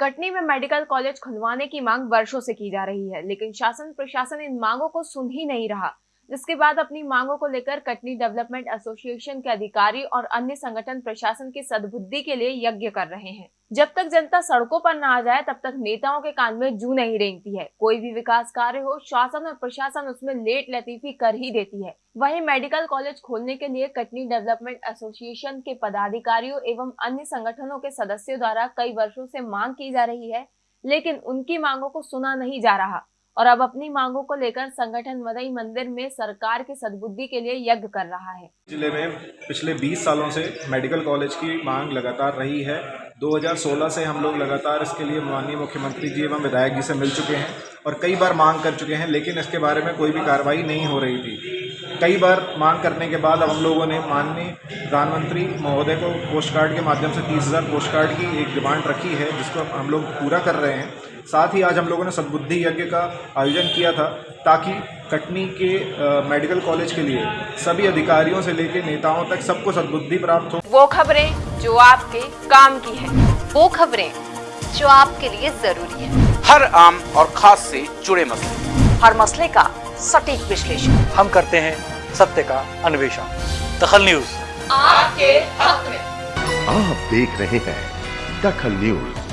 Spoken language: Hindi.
कटनी में मेडिकल कॉलेज खुलवाने की मांग वर्षों से की जा रही है, लेकिन शासन प्रशासन इन मांगों को सुन ही नहीं रहा। जिसके बाद अपनी मांगों को लेकर कटनी डेवलपमेंट एसोसिएशन के अधिकारी और अन्य संगठन प्रशासन की सदबुद्धि के लिए यज्ञ कर रहे हैं। जब तक जनता सड़कों पर न आ जाए, तब तक नेताओं के कान में जू नहीं रेंगती है। कोई भी विकास कार्य हो, शासन और प्रशासन उसमें लेट लतीफी कर ही देती है। वहीं मेडिकल कॉलेज खोलने के लिए कटनी डेवलपमेंट एसोसिएशन के पदाधिकारियों एवं अन्य संगठनों के सदस्यों द्वारा कई वर्षों से मांग की जा रही है, लेकिन उनकी मांगों को सुना नहीं जा रहा। और अब अपनी मांगों को लेकर संगठन मदई मंदिर में सरकार के सद्बुद्धि के लिए यज्ञ कर रहा है। ज़िले में पिछले 20 सालों से मेडिकल कॉलेज की मांग लगातार रही है। 2016 से हम लोग लगातार इसके लिए माननीय मुख्यमंत्री जी एवं विधायक जी से मिल चुके हैं और कई बार मांग कर चुके हैं, लेकिन इसके बारे में कोई भी कार्रवाई नहीं हो रही थी। कई बार मांग करने के बाद अब हम लोगों ने माननीय प्रधानमंत्री महोदय को पोस्ट कार्ड के माध्यम से तीस हज़ार पोस्ट कार्ड की एक डिमांड रखी है, जिसको हम लोग पूरा कर रहे हैं। साथ ही आज हम लोगों ने सद्बुद्धि यज्ञ का आयोजन किया था ताकि कटनी के आ, मेडिकल कॉलेज के लिए सभी अधिकारियों से लेकर नेताओं तक सबको सद्बुद्धि प्राप्त हो। वो खबरें जो आपके काम की है वो खबरें जो आपके लिए ज़रूरी है। हर आम और खास से जुड़े मसले। हर मसले का सटीक विश्लेषण। हम करते हैं सत्य का अन्वेषण। दखल न्यूज़। आपके हक में। आप देख रहे हैं दखल न्यूज़।